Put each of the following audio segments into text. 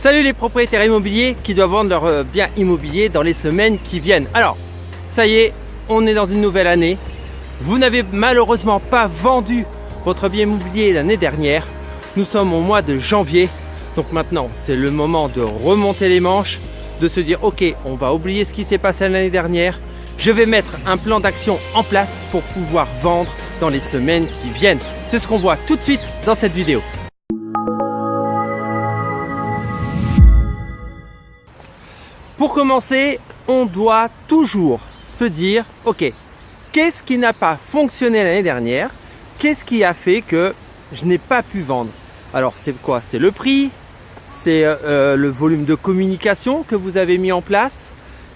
Salut les propriétaires immobiliers qui doivent vendre leur euh, bien immobilier dans les semaines qui viennent. Alors, ça y est, on est dans une nouvelle année. Vous n'avez malheureusement pas vendu votre bien immobilier l'année dernière. Nous sommes au mois de janvier. Donc maintenant, c'est le moment de remonter les manches, de se dire, ok, on va oublier ce qui s'est passé l'année dernière. Je vais mettre un plan d'action en place pour pouvoir vendre dans les semaines qui viennent. C'est ce qu'on voit tout de suite dans cette vidéo. Pour commencer, on doit toujours se dire, ok, qu'est-ce qui n'a pas fonctionné l'année dernière? Qu'est-ce qui a fait que je n'ai pas pu vendre? Alors c'est quoi? C'est le prix, c'est euh, le volume de communication que vous avez mis en place,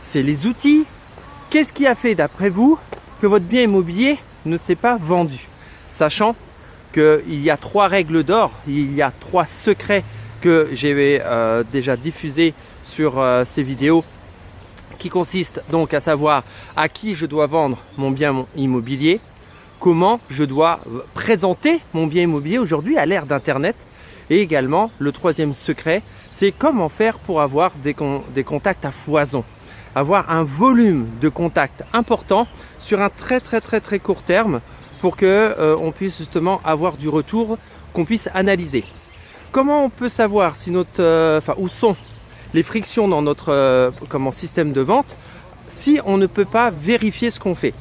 c'est les outils? Qu'est-ce qui a fait d'après vous que votre bien immobilier ne s'est pas vendu? Sachant qu'il y a trois règles d'or, il y a trois secrets que j'ai euh, déjà diffusés sur euh, ces vidéos qui consistent donc à savoir à qui je dois vendre mon bien immobilier, comment je dois présenter mon bien immobilier aujourd'hui à l'ère d'internet et également le troisième secret c'est comment faire pour avoir des, contacts à foison avoir un volume de contacts important sur un très très très très court terme pour que euh, on puisse justement avoir du retour qu'on puisse analyser. Comment on peut savoir si notre, euh, enfin, où sont les frictions dans notre euh, comment, système de vente si on ne peut pas vérifier ce qu'on fait?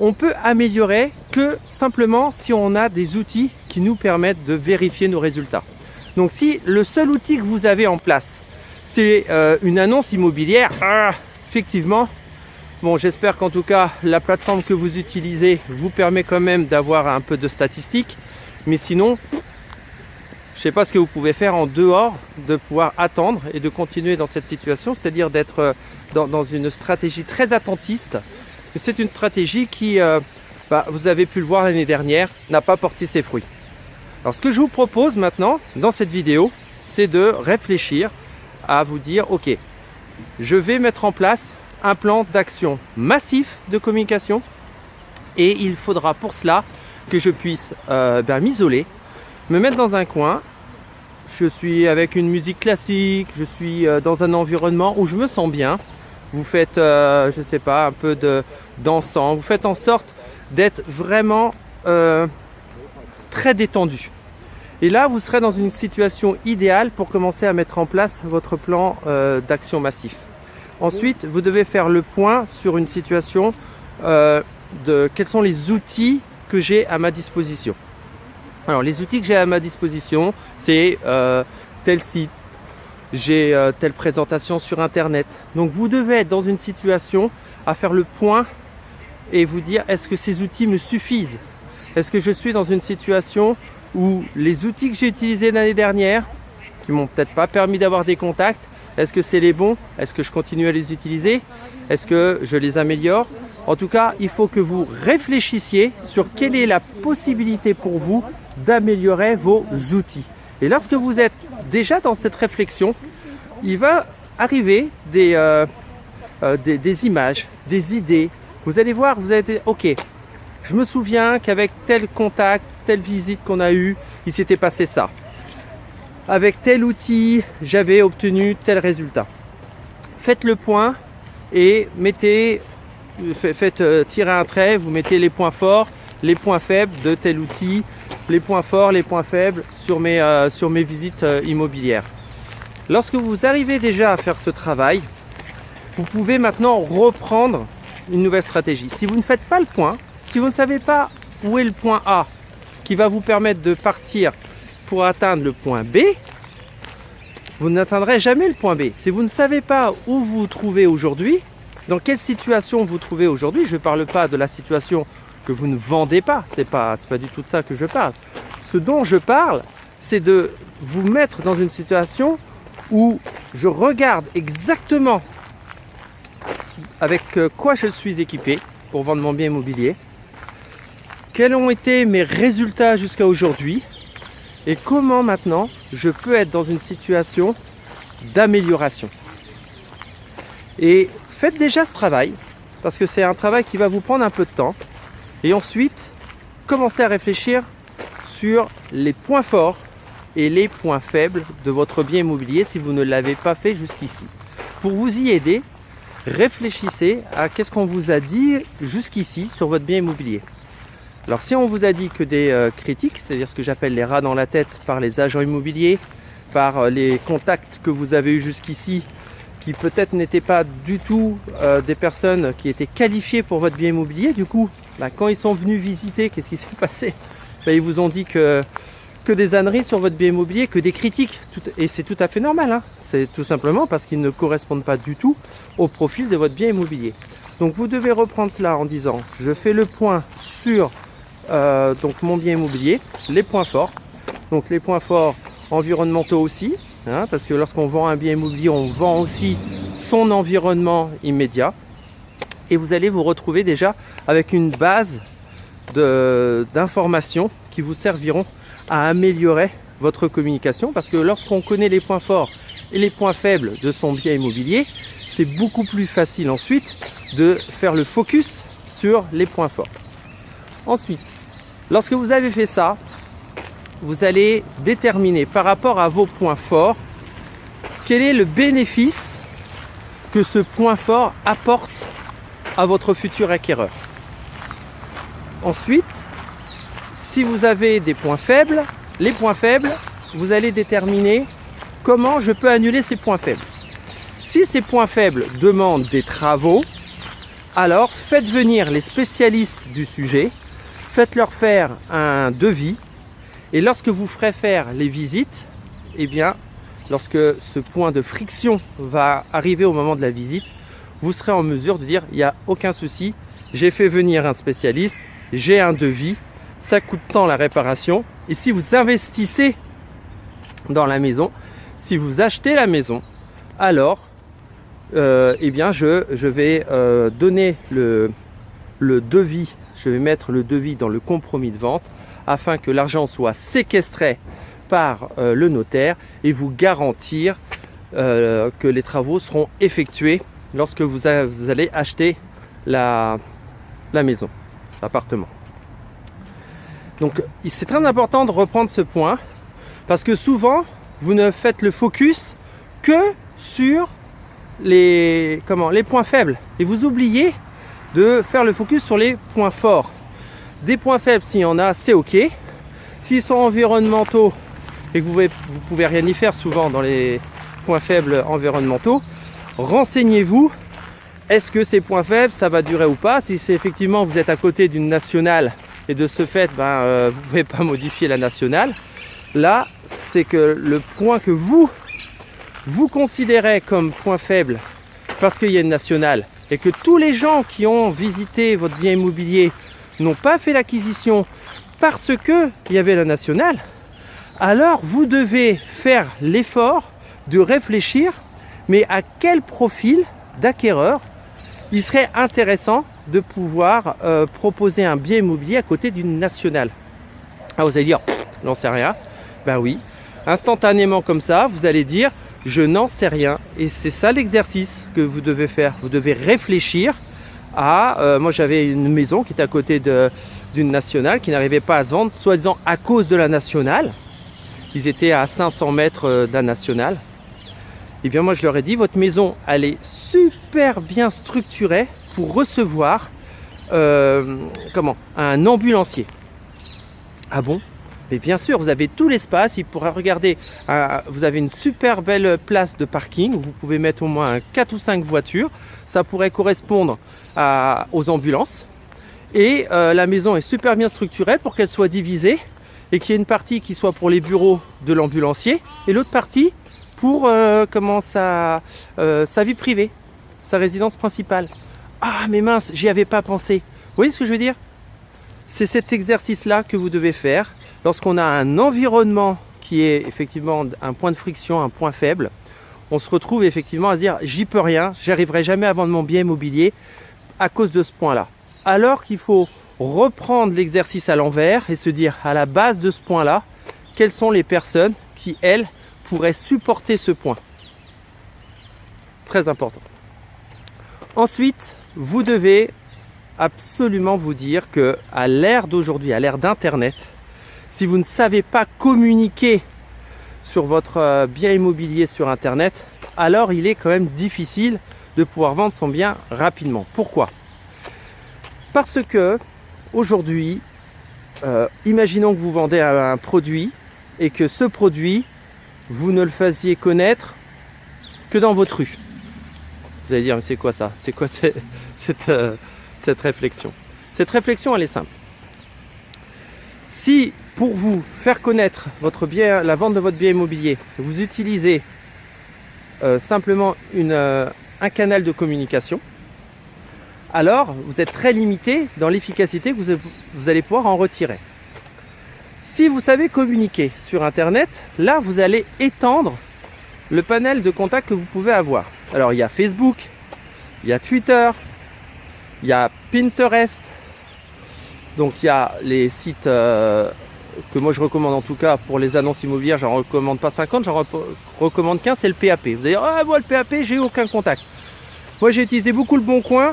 On peut améliorer que simplement si on a des outils qui nous permettent de vérifier nos résultats. Donc si le seul outil que vous avez en place, c'est euh, une annonce immobilière, ah, effectivement, bon j'espère qu'en tout cas la plateforme que vous utilisez vous permet quand même d'avoir un peu de statistiques, mais sinon je ne sais pas ce que vous pouvez faire en dehors de pouvoir attendre et de continuer dans cette situation, c'est-à-dire d'être euh, dans, une stratégie très attentiste. C'est une stratégie qui, euh, bah, vous avez pu le voir l'année dernière, n'a pas porté ses fruits. Alors ce que je vous propose maintenant dans cette vidéo, c'est de réfléchir à vous dire, ok, je vais mettre en place un plan d'action massif de communication et il faudra pour cela que je puisse euh, ben, m'isoler me mettre dans un coin. Je suis avec une musique classique, je suis euh, dans un environnement où je me sens bien. Vous faites, euh, je sais pas, un peu de dansant. Vous faites en sorte d'être vraiment euh, très détendu. Et là, vous serez dans une situation idéale pour commencer à mettre en place votre plan d'action massif. Ensuite, vous devez faire le point sur une situation de quels sont les outils que j'ai à ma disposition. Alors les outils que j'ai à ma disposition, c'est euh, tel site, j'ai euh, telle présentation sur internet. Donc vous devez être dans une situation à faire le point et vous dire est-ce que ces outils me suffisent? Est-ce que je suis dans une situation où les outils que j'ai utilisés l'année dernière, qui m'ont peut-être pas permis d'avoir des contacts, est-ce que c'est les bons? Est-ce que je continue à les utiliser? Est-ce que je les améliore? En tout cas, il faut que vous réfléchissiez sur quelle est la possibilité pour vous d'améliorer vos outils. Et lorsque vous êtes déjà dans cette réflexion, il va arriver des, euh, euh, des, images, des idées. Vous allez voir, vous allez dire, ok, je me souviens qu'avec tel contact, telle visite qu'on a eu, il s'était passé ça. Avec tel outil, j'avais obtenu tel résultat. Faites le point et mettez, faites euh, tirer un trait, vous mettez les points forts, les points faibles de tel outil, les points forts, les points faibles sur mes, euh, sur mes visites euh, immobilières. Lorsque vous arrivez déjà à faire ce travail, vous pouvez maintenant reprendre une nouvelle stratégie. Si vous ne faites pas le point, si vous ne savez pas où est le point A qui va vous permettre de partir pour atteindre le point B, vous n'atteindrez jamais le point B. Si vous ne savez pas où vous vous trouvez aujourd'hui, dans quelle situation vous vous trouvez aujourd'hui, je ne parle pas de la situation que vous ne vendez pas. C'est pas, pas du tout de ça que je parle. Ce dont je parle, c'est de vous mettre dans une situation où je regarde exactement avec euh, quoi je suis équipé pour vendre mon bien immobilier, quels ont été mes résultats jusqu'à aujourd'hui et comment maintenant je peux être dans une situation d'amélioration. Et faites déjà ce travail parce que c'est un travail qui va vous prendre un peu de temps. Et ensuite, commencez à réfléchir sur les points forts et les points faibles de votre bien immobilier si vous ne l'avez pas fait jusqu'ici. Pour vous y aider, réfléchissez à qu'est-ce qu'on vous a dit jusqu'ici sur votre bien immobilier. Alors si on vous a dit que des euh, critiques, c'est-à-dire ce que j'appelle les rats dans la tête par les agents immobiliers, par euh, les contacts que vous avez eu jusqu'ici, qui peut-être n'étaient pas du tout euh, des personnes qui étaient qualifiées pour votre bien immobilier, du coup, bah, quand ils sont venus visiter, qu'est-ce qui s'est passé? Bah, Ils vous ont dit que, des âneries sur votre bien immobilier, que des critiques, et c'est tout à fait normal, hein. c'est tout simplement parce qu'ils ne correspondent pas du tout au profil de votre bien immobilier. Donc vous devez reprendre cela en disant, je fais le point sur euh, donc mon bien immobilier, les points forts. Donc les points forts environnementaux aussi, hein, parce que lorsqu'on vend un bien immobilier, on vend aussi son environnement immédiat. Et vous allez vous retrouver déjà avec une base d'informations qui vous serviront à améliorer votre communication parce que lorsqu'on connaît les points forts et les points faibles de son bien immobilier, c'est beaucoup plus facile ensuite de faire le focus sur les points forts. Ensuite, lorsque vous avez fait ça, vous allez déterminer par rapport à vos points forts quel est le bénéfice que ce point fort apporte à votre futur acquéreur. Ensuite, si vous avez des points faibles, les points faibles, vous allez déterminer comment je peux annuler ces points faibles. Si ces points faibles demandent des travaux, alors faites venir les spécialistes du sujet faites-leur faire un devis et lorsque vous ferez faire les visites, eh bien, lorsque ce point de friction va arriver au moment de la visite, vous serez en mesure de dire il n'y a aucun souci, j'ai fait venir un spécialiste, j'ai un devis, ça coûte tant la réparation. Et si vous investissez dans la maison, si vous achetez la maison, alors euh, eh bien je, vais euh, donner le devis je vais mettre le devis dans le compromis de vente afin que l'argent soit séquestré par euh, le notaire et vous garantir euh, que les travaux seront effectués lorsque vous, allez acheter la, la maison, l'appartement. Donc c'est très important de reprendre ce point parce que souvent vous ne faites le focus que sur les, comment, les points faibles et vous oubliez de faire le focus sur les points forts. Des points faibles, s'il y en a, c'est ok. S'ils sont environnementaux et que vous ne pouvez rien y faire souvent dans les points faibles environnementaux, renseignez-vous. Est-ce que ces points faibles, ça va durer ou pas? Si c'est effectivement vous êtes à côté d'une nationale et de ce fait, ben, euh, vous ne pouvez pas modifier la nationale. Là, c'est que le point que vous, vous considérez comme point faible parce qu'il y a une nationale et que tous les gens qui ont visité votre bien immobilier n'ont pas fait l'acquisition parce que il y avait la nationale, alors vous devez faire l'effort de réfléchir mais à quel profil d'acquéreur il serait intéressant de pouvoir euh, proposer un bien immobilier à côté d'une nationale? Ah, vous allez dire, j'en sais rien. Ben oui, instantanément comme ça, vous allez dire, je n'en sais rien. Et c'est ça l'exercice que vous devez faire. Vous devez réfléchir Euh, moi j'avais une maison qui était à côté d'une nationale qui n'arrivait pas à se vendre, soi-disant à cause de la nationale. Ils étaient à 500 mètres euh, d'un national. Et eh bien moi je leur ai dit, votre maison elle est super bien structurée pour recevoir euh, comment un ambulancier. Ah bon? Mais bien sûr, vous avez tout l'espace. Il pourra regarder, vous avez une super belle place de parking où vous pouvez mettre au moins 4 ou 5 voitures. Ça pourrait correspondre aux ambulances. Et euh, la maison est super bien structurée pour qu'elle soit divisée et qu'il y ait une partie qui soit pour les bureaux de l'ambulancier et l'autre partie pour euh, comment sa, euh, sa vie privée, sa résidence principale. Ah mais mince, j'y avais pas pensé. Vous voyez ce que je veux dire? C'est cet exercice-là que vous devez faire lorsqu'on a un environnement qui est effectivement un point de friction, un point faible, on se retrouve effectivement à se dire j'y peux rien, j'arriverai jamais à vendre mon bien immobilier à cause de ce point-là. Alors qu'il faut reprendre l'exercice à l'envers et se dire à la base de ce point-là, quelles sont les personnes qui, elles, pourraient supporter ce point? Très important. Ensuite, vous devez absolument vous dire que à l'ère d'aujourd'hui, à l'ère d'Internet, si vous ne savez pas communiquer sur votre euh, bien immobilier sur internet, alors il est quand même difficile de pouvoir vendre son bien rapidement. Pourquoi? Parce que aujourd'hui, euh, imaginons que vous vendez un produit et que ce produit, vous ne le faisiez connaître que dans votre rue. Vous allez dire, mais c'est quoi ça? C'est quoi cette, euh, cette réflexion? Cette réflexion, elle est simple. Si pour vous faire connaître votre bien, la vente de votre bien immobilier, vous utilisez euh, simplement une, euh, un canal de communication, alors vous êtes très limité dans l'efficacité que vous, allez pouvoir en retirer. Si vous savez communiquer sur Internet, là vous allez étendre le panel de contacts que vous pouvez avoir. Alors il y a Facebook, il y a Twitter, il y a Pinterest, donc il y a les sites euh, que moi je recommande en tout cas pour les annonces immobilières, j'en recommande pas 50, j'en recommande 15, c'est le PAP. Vous allez dire, ah moi le PAP, j'ai eu aucun contact. Moi j'ai utilisé beaucoup le Bon Coin,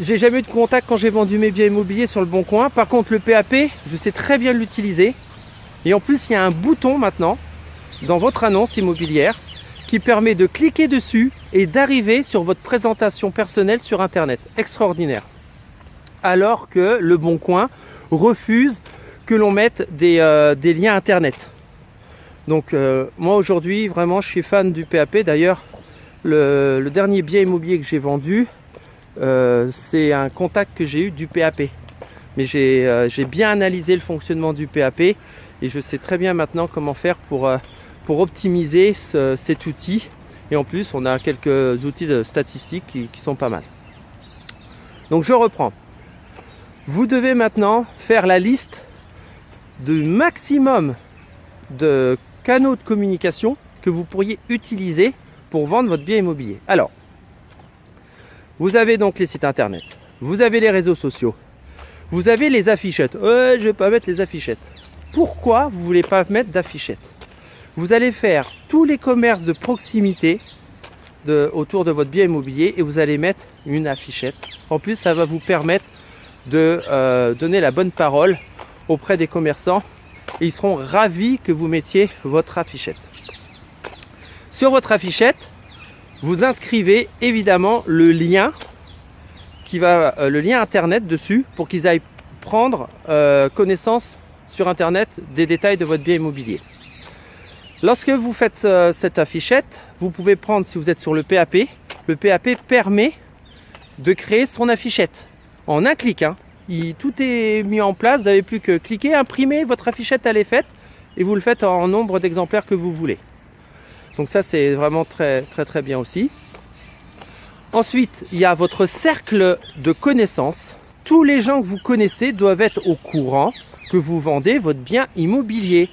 j'ai jamais eu de contact quand j'ai vendu mes biens immobiliers sur le Bon Coin. Par contre le PAP, je sais très bien l'utiliser. Et en plus il y a un bouton maintenant dans votre annonce immobilière qui permet de cliquer dessus et d'arriver sur votre présentation personnelle sur internet. Extraordinaire. Alors que le Bon Coin refuse que l'on mette des, euh, liens internet. Donc euh, moi aujourd'hui vraiment je suis fan du PAP. D'ailleurs le, dernier bien immobilier que j'ai vendu euh, c'est un contact que j'ai eu du PAP. Mais j'ai bien analysé le fonctionnement du PAP et je sais très bien maintenant comment faire pour, optimiser cet outil. Et en plus on a quelques outils de statistiques qui sont pas mal. Donc je reprends. Vous devez maintenant faire la liste de maximum de canaux de communication que vous pourriez utiliser pour vendre votre bien immobilier. Alors, vous avez donc les sites internet, vous avez les réseaux sociaux, vous avez les affichettes. Ouais, je vais pas mettre les affichettes. Pourquoi vous voulez pas mettre d'affichettes? Vous allez faire tous les commerces de proximité autour de votre bien immobilier et vous allez mettre une affichette. En plus, ça va vous permettre de euh, donner la bonne parole auprès des commerçants et ils seront ravis que vous mettiez votre affichette. Sur votre affichette, vous inscrivez évidemment le lien qui va euh, le lien internet dessus pour qu'ils aillent prendre euh, connaissance sur internet des détails de votre bien immobilier. Lorsque vous faites euh, cette affichette, vous pouvez prendre si vous êtes sur le PAP, le PAP permet de créer son affichette en un clic. Hein tout est mis en place, vous n'avez plus que cliquer, imprimer, votre affichette elle est faite et vous le faites en nombre d'exemplaires que vous voulez. Donc ça c'est vraiment très très très bien aussi. Ensuite, il y a votre cercle de connaissances. Tous les gens que vous connaissez doivent être au courant que vous vendez votre bien immobilier.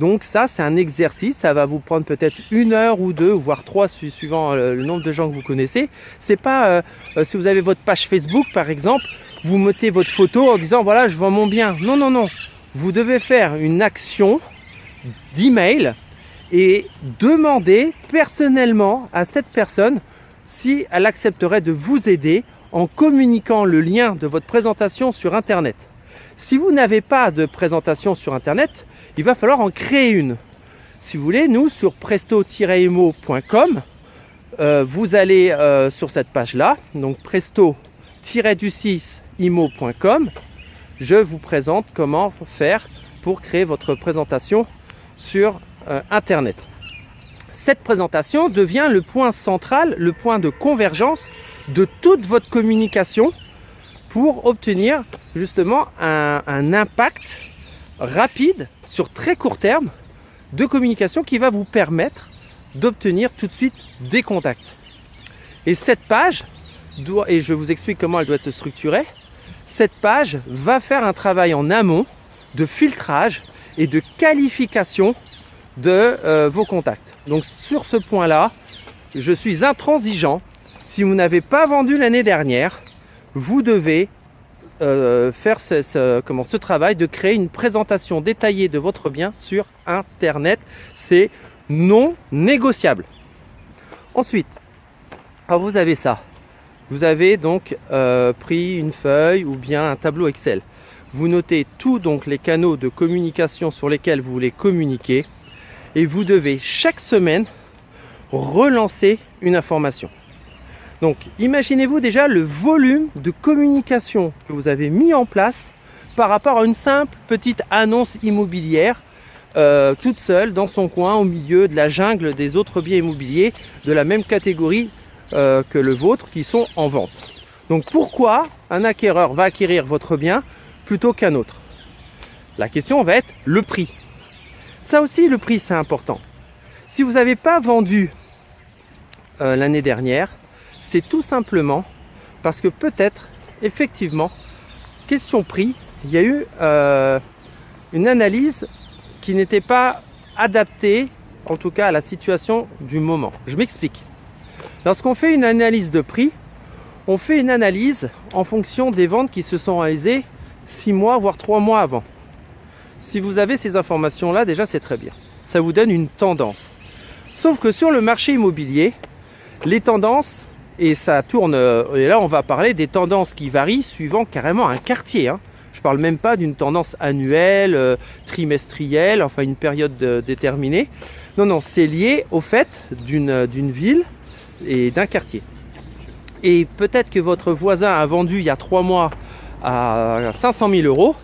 Donc ça, c'est un exercice, ça va vous prendre peut-être une heure ou deux, voire trois, suivant euh, le nombre de gens que vous connaissez. C'est pas, euh, euh, si vous avez votre page Facebook par exemple, vous mettez votre photo en disant voilà je vends mon bien. Non, non, non. Vous devez faire une action d'email et demander personnellement à cette personne si elle accepterait de vous aider en communiquant le lien de votre présentation sur Internet. Si vous n'avez pas de présentation sur Internet, il va falloir en créer une. Si vous voulez, nous, sur presto-emo.com, euh, vous allez euh, sur cette page-là, donc presto-du-6 imo.com, je vous présente comment faire pour créer votre présentation sur euh, Internet. Cette présentation devient le point central, le point de convergence de toute votre communication pour obtenir justement un, un impact rapide sur très court terme de communication qui va vous permettre d'obtenir tout de suite des contacts. Et cette page, doit, et je vous explique comment elle doit être structurée, cette page va faire un travail en amont de filtrage et de qualification de euh, vos contacts. Donc sur ce point-là, je suis intransigeant. Si vous n'avez pas vendu l'année dernière, vous devez euh, faire ce, travail de créer une présentation détaillée de votre bien sur Internet. C'est non négociable. Ensuite, vous avez ça. Vous avez donc euh, pris une feuille ou bien un tableau Excel. Vous notez tous donc les canaux de communication sur lesquels vous voulez communiquer et vous devez chaque semaine relancer une information. Donc imaginez-vous déjà le volume de communication que vous avez mis en place par rapport à une simple petite annonce immobilière euh, toute seule dans son coin au milieu de la jungle des autres biens immobiliers de la même catégorie euh, que le vôtre qui sont en vente. Donc pourquoi un acquéreur va acquérir votre bien plutôt qu'un autre? La question va être le prix. Ça aussi, le prix, c'est important. Si vous n'avez pas vendu euh, l'année dernière, c'est tout simplement parce que peut-être, effectivement, question prix, il y a eu une analyse qui n'était pas adapté, en tout cas à la situation du moment. Je m'explique. Lorsqu'on fait une analyse de prix, on fait une analyse en fonction des ventes qui se sont réalisées 6 mois, voire 3 mois avant. Si vous avez ces informations-là, déjà c'est très bien. Ça vous donne une tendance. Sauf que sur le marché immobilier, les tendances, et ça tourne, et là on va parler des tendances qui varient suivant carrément un quartier. Hein parle même pas d'une tendance annuelle, euh, trimestrielle, enfin une période déterminée. Non, non, c'est lié au fait d'une ville et d'un quartier. Et peut-être que votre voisin a vendu il y a trois mois à 500 000 euros,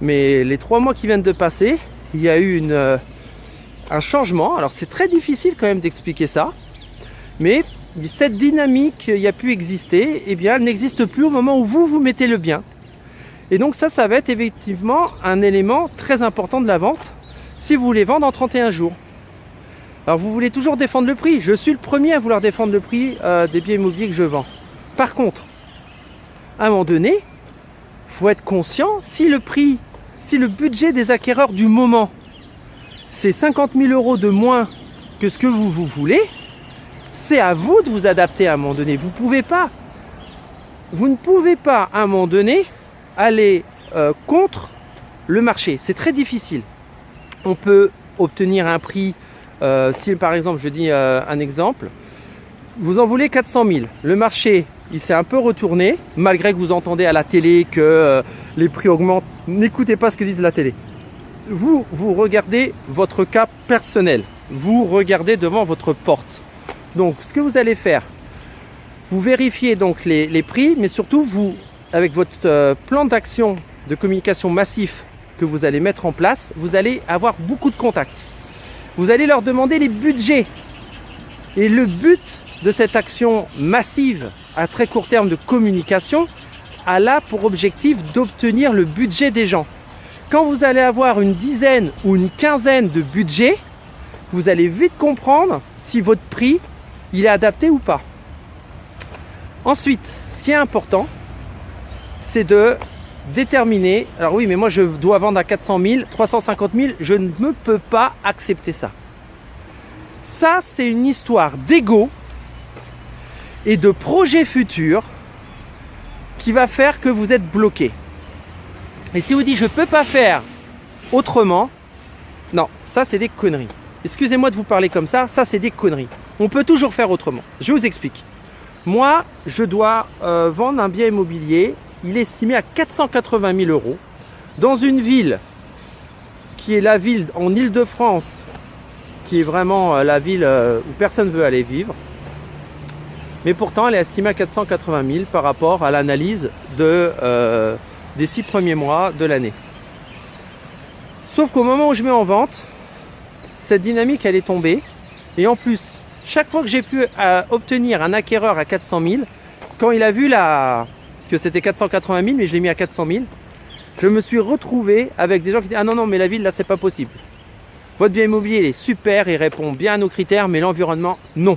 mais les trois mois qui viennent de passer, il y a eu euh, un changement. Alors c'est très difficile quand même d'expliquer ça, mais cette dynamique qui a pu exister, eh bien, elle n'existe plus au moment où vous vous mettez le bien. Et donc ça, ça va être effectivement un élément très important de la vente si vous voulez vendre en 31 jours. Alors vous voulez toujours défendre le prix. Je suis le premier à vouloir défendre le prix euh, des biens immobiliers que je vends. Par contre, à un moment donné, il faut être conscient, si le prix, si le budget des acquéreurs du moment, c'est 50 000 euros de moins que ce que vous, vous voulez, c'est à vous de vous adapter à un moment donné. Vous pouvez pas. Vous ne pouvez pas, à un moment donné, aller euh, contre le marché. C'est très difficile. On peut obtenir un prix, euh, si par exemple, je dis euh, un exemple, vous en voulez 400 000. Le marché, il s'est un peu retourné, malgré que vous entendez à la télé que les prix augmentent. N'écoutez pas ce que disent la télé. Vous, vous regardez votre cas personnel. Vous regardez devant votre porte. Donc, ce que vous allez faire, vous vérifiez donc les, prix, mais surtout, vous avec votre euh, plan d'action de communication massif que vous allez mettre en place, vous allez avoir beaucoup de contacts. Vous allez leur demander les budgets. Et le but de cette action massive à très court terme de communication a là pour objectif d'obtenir le budget des gens. Quand vous allez avoir une dizaine ou une quinzaine de budgets, vous allez vite comprendre si votre prix est adapté ou pas. Ensuite, ce qui est important, c'est de déterminer, alors oui, mais moi je dois vendre à 400 000, 350 000, je ne me peux pas accepter ça. Ça, c'est une histoire d'ego et de projet futur qui va faire que vous êtes bloqué. Et si vous dites je peux pas faire autrement, non, ça c'est des conneries. Excusez-moi de vous parler comme ça, ça c'est des conneries. On peut toujours faire autrement. Je vous explique. Moi, je dois euh, vendre un bien immobilier il est estimé à 480 000 euros dans une ville qui est la ville en Ile-de-France, qui est vraiment euh, la ville euh, où personne ne veut aller vivre. Mais pourtant, elle est estimée à 480 000 par rapport à l'analyse euh, des six premiers mois de l'année. Sauf qu'au moment où je mets en vente, cette dynamique, elle est tombée. Et en plus, chaque fois que j'ai pu obtenir un acquéreur à 400 000, quand il a vu la, que c'était 480 000, mais je l'ai mis à 400 000. Je me suis retrouvé avec des gens qui disent Ah non, non, mais la ville, là, c'est pas possible. Votre bien immobilier, il est super, il répond bien à nos critères, mais l'environnement, non.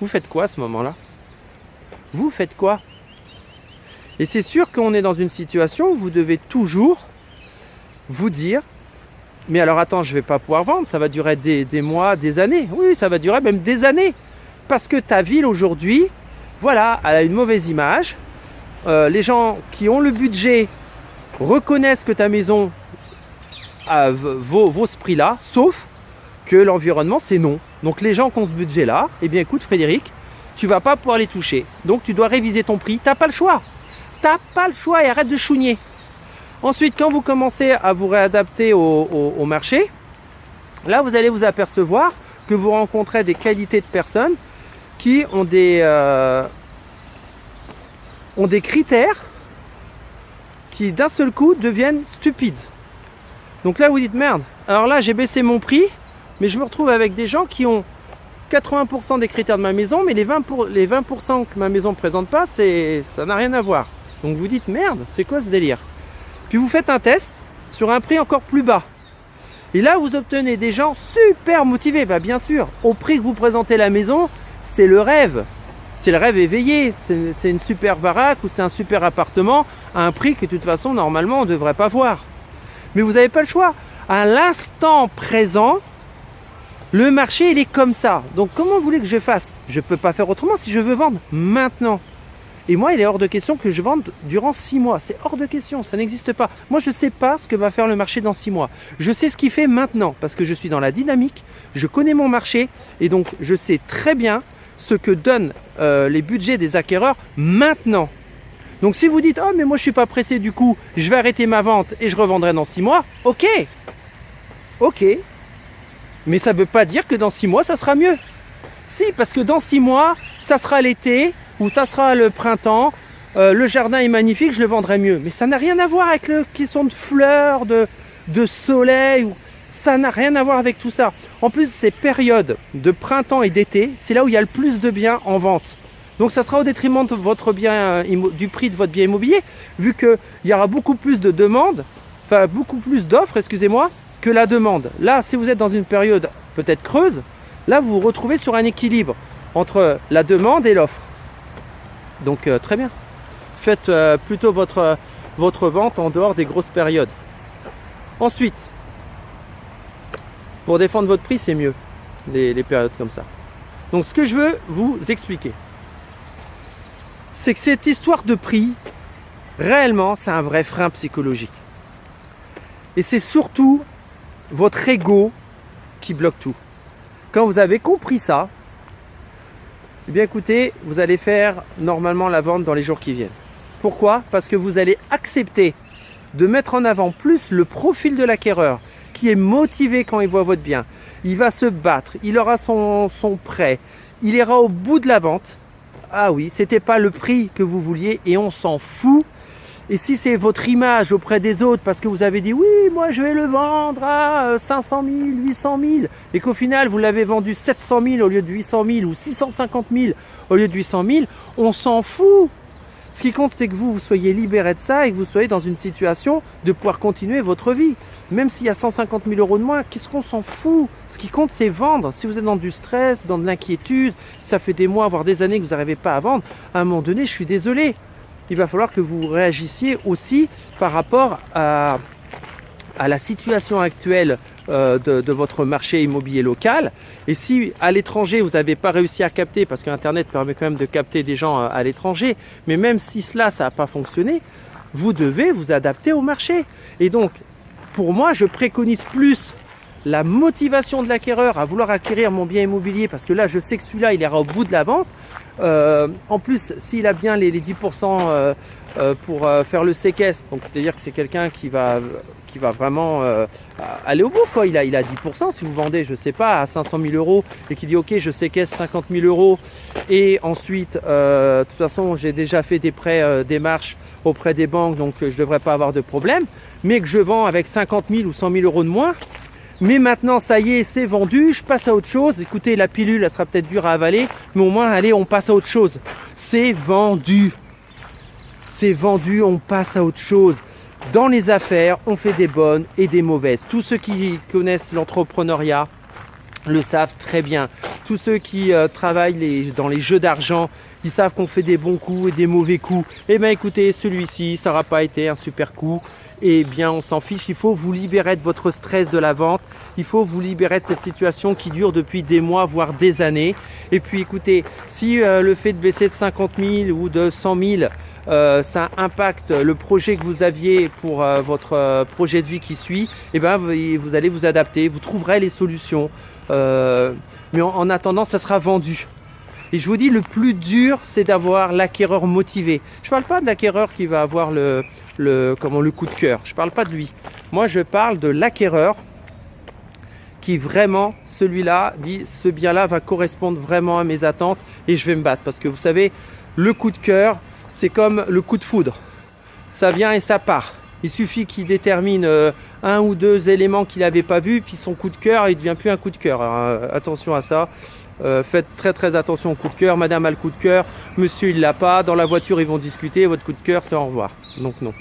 Vous faites quoi à ce moment-là? Vous faites quoi? Et c'est sûr qu'on est dans une situation où vous devez toujours vous dire mais alors attends, je vais pas pouvoir vendre, ça va durer des, mois, des années. Oui, ça va durer même des années. Parce que ta ville aujourd'hui, voilà, elle a une mauvaise image, euh, les gens qui ont le budget reconnaissent que ta maison vaut, ce prix-là, sauf que l'environnement, c'est non. Donc les gens qui ont ce budget-là, eh bien écoute Frédéric, tu vas pas pouvoir les toucher. Donc tu dois réviser ton prix. Tu n'as pas le choix. Tu n'as pas le choix et arrête de chougner. Ensuite, quand vous commencez à vous réadapter au, marché, Là, vous allez vous apercevoir que vous rencontrez des qualités de personnes qui ont des, euh, ont des critères qui d'un seul coup deviennent stupides. Donc là, vous dites merde. Alors là, j'ai baissé mon prix, mais je me retrouve avec des gens qui ont 80% des critères de ma maison, mais les 20%, pour, les 20 que ma maison ne présente pas, ça n'a rien à voir. Donc vous dites merde, c'est quoi ce délire? Puis vous faites un test sur un prix encore plus bas. Et là, vous obtenez des gens super motivés. Bah, bien sûr, au prix que vous présentez la maison, c'est le rêve. C'est le rêve éveillé. C'est une super baraque ou c'est un super appartement à un prix que de toute façon, normalement, on ne devrait pas voir. Mais vous n'avez pas le choix. À l'instant présent, le marché, il est comme ça. Donc, comment vous voulez que je fasse? Je ne peux pas faire autrement si je veux vendre maintenant. Et moi, il est hors de question que je vende durant six mois. C'est hors de question, ça n'existe pas. Moi, je ne sais pas ce que va faire le marché dans six mois. Je sais ce qu'il fait maintenant parce que je suis dans la dynamique, je connais mon marché et donc je sais très bien ce que donnent euh, les budgets des acquéreurs maintenant. Donc si vous dites « Oh, mais moi je suis pas pressé du coup, je vais arrêter ma vente et je revendrai dans six mois », ok, ok. Mais ça ne veut pas dire que dans six mois, ça sera mieux. Si, parce que dans six mois, ça sera l'été, ou ça sera le printemps, euh, le jardin est magnifique, je le vendrai mieux. Mais ça n'a rien à voir avec le question de fleurs, de, de soleil, ça n'a rien à voir avec tout ça. En plus, ces périodes de printemps et d'été, c'est là où il y a le plus de biens en vente. Donc ça sera au détriment de votre bien, euh, du prix de votre bien immobilier, vu qu'il y aura beaucoup plus de demandes, enfin beaucoup plus d'offres, excusez-moi, que la demande. Là, si vous êtes dans une période peut-être creuse, là vous vous retrouvez sur un équilibre entre la demande et l'offre. Donc euh, très bien. Faites euh, plutôt votre, votre vente en dehors des grosses périodes. Ensuite, pour défendre votre prix, c'est mieux, les, périodes comme ça. Donc ce que je veux vous expliquer, c'est que cette histoire de prix, réellement, c'est un vrai frein psychologique. Et c'est surtout votre ego qui bloque tout. Quand vous avez compris ça, eh bien écoutez, vous allez faire normalement la vente dans les jours qui viennent. Pourquoi? Parce que vous allez accepter de mettre en avant plus le profil de l'acquéreur qui est motivé quand il voit votre bien. Il va se battre, il aura son, son prêt, il ira au bout de la vente. Ah oui, c'était pas le prix que vous vouliez et on s'en fout et si c'est votre image auprès des autres parce que vous avez dit oui, moi je vais le vendre à 500 000, 800 000 et qu'au final vous l'avez vendu 700 000 au lieu de 800 000 ou 650 000 au lieu de 800 000, on s'en fout. Ce qui compte, c'est que vous, vous soyez libéré de ça et que vous soyez dans une situation de pouvoir continuer votre vie. Même s'il y a 150 000 euros de moins, qu'est-ce qu'on s'en fout? Ce qui compte, c'est vendre. Si vous êtes dans du stress, dans de l'inquiétude, ça fait des mois, voire des années que vous n'arrivez pas à vendre, à un moment donné, je suis désolé il va falloir que vous réagissiez aussi par rapport à, à la situation actuelle euh, de, votre marché immobilier local. Et si à l'étranger, vous n'avez pas réussi à capter, parce qu'Internet permet quand même de capter des gens à, l'étranger, mais même si cela, ça n'a pas fonctionné, vous devez vous adapter au marché. Et donc, pour moi, je préconise plus la motivation de l'acquéreur à vouloir acquérir mon bien immobilier parce que là je sais que celui-là il ira au bout de la vente euh, en plus s'il a bien les, 10% euh, euh, pour faire le séquestre donc c'est à dire que c'est quelqu'un qui va qui va vraiment aller au bout quoi il a, il a 10% si vous vendez je sais pas à 500 000 euros et qui dit ok je séquestre 50 000 euros et ensuite de toute façon j'ai déjà fait des prêts démarches auprès des banques donc je devrais pas avoir de problème mais que je vends avec 50 000 ou 100 000 euros de moins mais maintenant, ça y est, c'est vendu, je passe à autre chose. Écoutez, la pilule, elle sera peut-être dure à avaler, mais au moins, allez, on passe à autre chose. C'est vendu. C'est vendu, on passe à autre chose. Dans les affaires, on fait des bonnes et des mauvaises. Tous ceux qui connaissent l'entrepreneuriat le savent très bien. Tous ceux qui euh, travaillent dans les jeux d'argent, ils savent qu'on fait des bons coups et des mauvais coups. Eh bien écoutez, celui-ci, ça n'aura pas été un super coup eh bien on s'en fiche, il faut vous libérer de votre stress de la vente, il faut vous libérer de cette situation qui dure depuis des mois, voire des années. Et puis écoutez, si euh, le fait de baisser de 50 000 ou de 100 000, euh, ça impacte le projet que vous aviez pour euh, votre projet de vie qui suit, eh bien vous, allez vous adapter, vous trouverez les solutions. mais en, attendant, ça sera vendu. Et je vous dis, le plus dur, c'est d'avoir l'acquéreur motivé. Je ne parle pas de l'acquéreur qui va avoir le, le, comment, le coup de cœur. Je ne parle pas de lui. Moi, je parle de l'acquéreur qui vraiment, celui-là, dit ce bien-là va correspondre vraiment à mes attentes et je vais me battre. Parce que vous savez, le coup de cœur, c'est comme le coup de foudre. Ça vient et ça part. Il suffit qu'il détermine euh, un ou deux éléments qu'il n'avait pas vu, puis son coup de cœur, il devient plus un coup de cœur. Euh, attention à ça. Euh, faites très très attention au coup de cœur. Madame a le coup de cœur, monsieur il l'a pas. Dans la voiture ils vont discuter. Votre coup de cœur c'est au revoir. Donc non.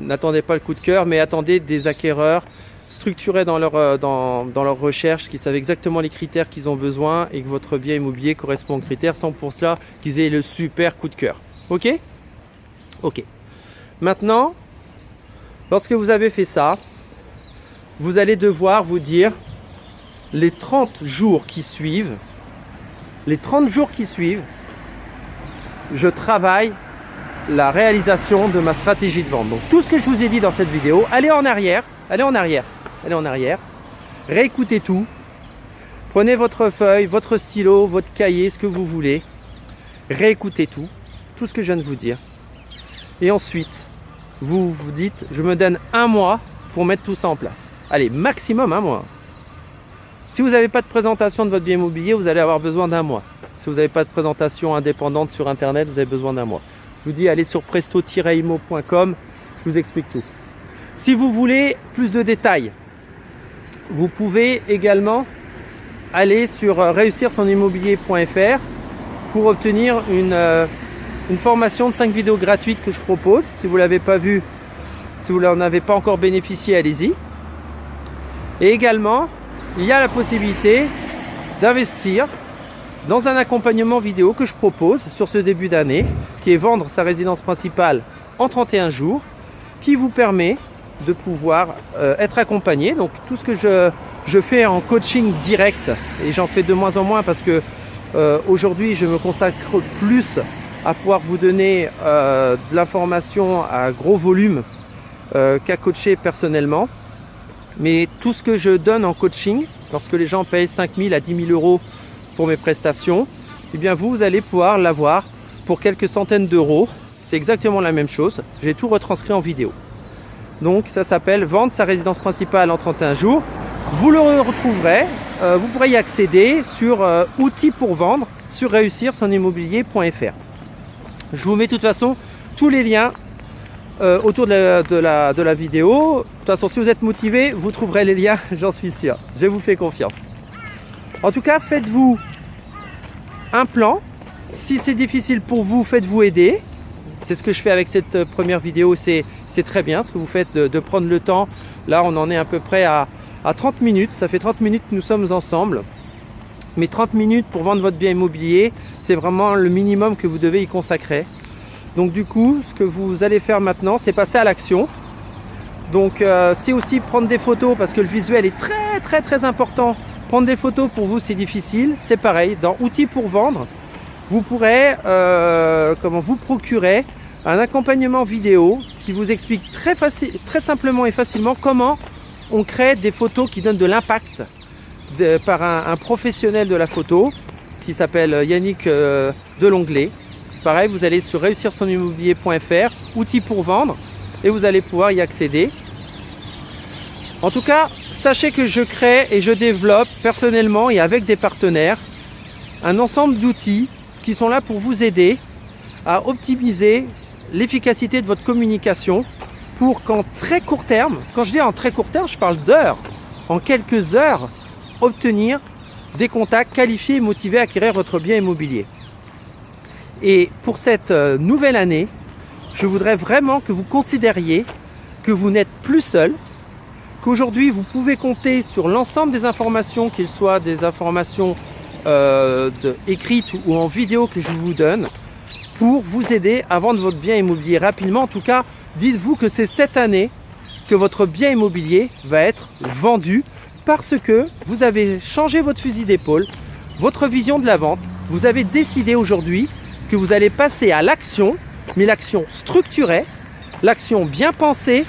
N'attendez pas le coup de cœur, mais attendez des acquéreurs structurés dans leur, euh, dans, dans leur recherche, qui savent exactement les critères qu'ils ont besoin et que votre bien immobilier correspond aux critères sans pour cela qu'ils aient le super coup de cœur. Ok? Ok. Maintenant, lorsque vous avez fait ça, vous allez devoir vous dire les 30 jours qui suivent, les 30 jours qui suivent, je travaille la réalisation de ma stratégie de vente. Donc tout ce que je vous ai dit dans cette vidéo, allez en arrière, allez en arrière, allez en arrière, réécoutez tout, prenez votre feuille, votre stylo, votre cahier, ce que vous voulez, réécoutez tout, tout ce que je viens de vous dire. Et ensuite, vous vous dites, je me donne un mois pour mettre tout ça en place. Allez, maximum un mois. Si vous n'avez pas de présentation de votre bien immobilier, vous allez avoir besoin d'un mois. Si vous n'avez pas de présentation indépendante sur Internet, vous avez besoin d'un mois. Je vous dis, allez sur presto-imo.com, je vous explique tout. Si vous voulez plus de détails, vous pouvez également aller sur euh, réussir son immobilier.fr pour obtenir une, euh, formation de 5 vidéos gratuites que je propose. Si vous ne l'avez pas vu, si vous n'en avez pas encore bénéficié, allez-y. Et également, il y a la possibilité d'investir dans un accompagnement vidéo que je propose sur ce début d'année, qui est vendre sa résidence principale en 31 jours, qui vous permet de pouvoir euh, être accompagné. Donc tout ce que je, je fais en coaching direct, et j'en fais de moins en moins parce que euh, aujourd'hui je me consacre plus à pouvoir vous donner euh, de l'information à gros volume qu'à coacher personnellement. Mais tout ce que je donne en coaching, lorsque les gens payent 5 000 à 10 000 euros pour mes prestations, eh bien vous, vous allez pouvoir l'avoir pour quelques centaines d'euros. C'est exactement la même chose. J'ai tout retranscrit en vidéo. Donc ça s'appelle vendre sa résidence principale en 31 jours. Vous le retrouverez, euh, vous pourrez y accéder sur euh, outils pour vendre sur réussir son. Je vous mets de toute façon tous les liens euh, autour de la, vidéo. De toute façon, si vous êtes motivé, vous trouverez les liens, j'en suis sûr. Je vous fais confiance. En tout cas, faites-vous un plan. Si c'est difficile pour vous, faites-vous aider. C'est ce que je fais avec cette première vidéo. C'est très bien ce que vous faites de, prendre le temps. Là, on en est à peu près à, à 30 minutes. Ça fait 30 minutes que nous sommes ensemble. Mais 30 minutes pour vendre votre bien immobilier, c'est vraiment le minimum que vous devez y consacrer. Donc du coup, ce que vous allez faire maintenant, c'est passer à l'action. Donc euh, c'est aussi prendre des photos parce que le visuel est très très très important. Prendre des photos pour vous c'est difficile, c'est pareil. Dans outils pour vendre, vous pourrez euh, comment vous procurer un accompagnement vidéo qui vous explique très, facile, très simplement et facilement comment on crée des photos qui donnent de l'impact par un, professionnel de la photo qui s'appelle Yannick euh, Delonglet Pareil, vous allez sur réussir son immobilier.fr, outils pour vendre, et vous allez pouvoir y accéder. En tout cas, sachez que je crée et je développe personnellement et avec des partenaires un ensemble d'outils qui sont là pour vous aider à optimiser l'efficacité de votre communication pour qu'en très court terme, quand je dis en très court terme, je parle d'heures, en quelques heures, obtenir des contacts qualifiés et motivés à acquérir votre bien immobilier. Et pour cette euh, nouvelle année, je voudrais vraiment que vous considériez que vous n'êtes plus seul, qu'aujourd'hui vous pouvez compter sur l'ensemble des informations, qu'elles soient des informations euh, écrites ou en vidéo que je vous donne, pour vous aider à vendre votre bien immobilier rapidement. En tout cas, dites-vous que c'est cette année que votre bien immobilier va être vendu parce que vous avez changé votre fusil d'épaule, votre vision de la vente, vous avez décidé aujourd'hui que vous allez passer à l'action, mais l'action structurée, l'action bien pensée,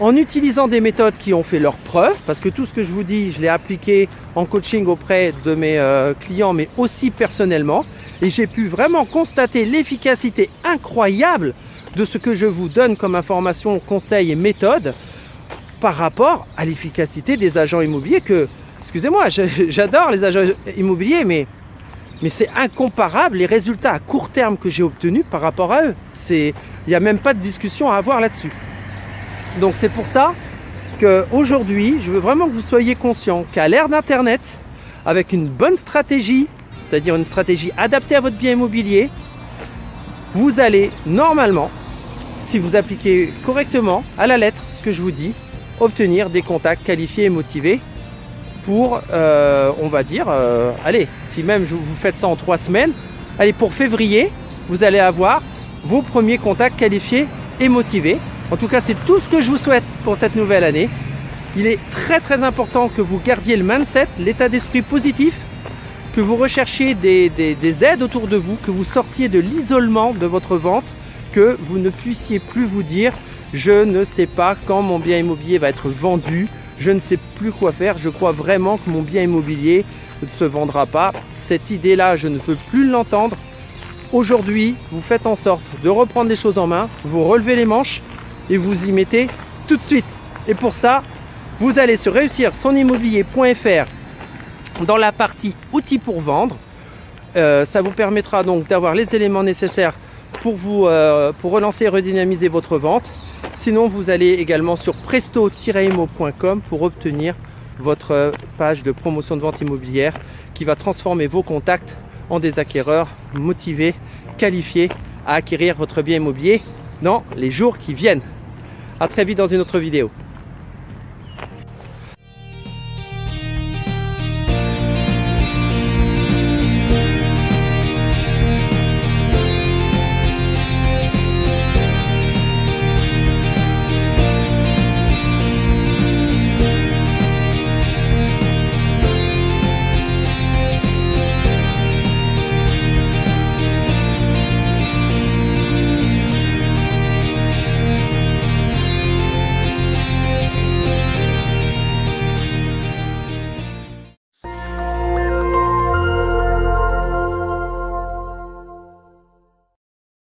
en utilisant des méthodes qui ont fait leurs preuves, parce que tout ce que je vous dis, je l'ai appliqué en coaching auprès de mes euh, clients, mais aussi personnellement, et j'ai pu vraiment constater l'efficacité incroyable de ce que je vous donne comme information, conseils et méthodes par rapport à l'efficacité des agents immobiliers que, excusez-moi, j'adore les agents immobiliers, mais, mais c'est incomparable les résultats à court terme que j'ai obtenus par rapport à eux. Il n'y a même pas de discussion à avoir là-dessus. Donc c'est pour ça qu'aujourd'hui, je veux vraiment que vous soyez conscient qu'à l'ère d'Internet, avec une bonne stratégie, c'est-à-dire une stratégie adaptée à votre bien immobilier, vous allez normalement, si vous appliquez correctement à la lettre ce que je vous dis, obtenir des contacts qualifiés et motivés pour, euh, on va dire, euh, allez, si même vous faites ça en trois semaines, allez, pour février, vous allez avoir vos premiers contacts qualifiés et motivés. En tout cas, c'est tout ce que je vous souhaite pour cette nouvelle année. Il est très très important que vous gardiez le mindset, l'état d'esprit positif, que vous recherchiez des, des, aides autour de vous, que vous sortiez de l'isolement de votre vente, que vous ne puissiez plus vous dire je ne sais pas quand mon bien immobilier va être vendu, je ne sais plus quoi faire, je crois vraiment que mon bien immobilier ne se vendra pas. Cette idée-là, je ne veux plus l'entendre. Aujourd'hui, vous faites en sorte de reprendre les choses en main, vous relevez les manches et vous y mettez tout de suite. Et pour ça, vous allez sur réussir son dans la partie outils pour vendre. Euh, ça vous permettra donc d'avoir les éléments nécessaires pour, vous, euh, relancer et redynamiser votre vente. Sinon, vous allez également sur presto-imo.com pour obtenir votre page de promotion de vente immobilière qui va transformer vos contacts en des acquéreurs motivés, qualifiés à acquérir votre bien immobilier dans les jours qui viennent. A très vite dans une autre vidéo.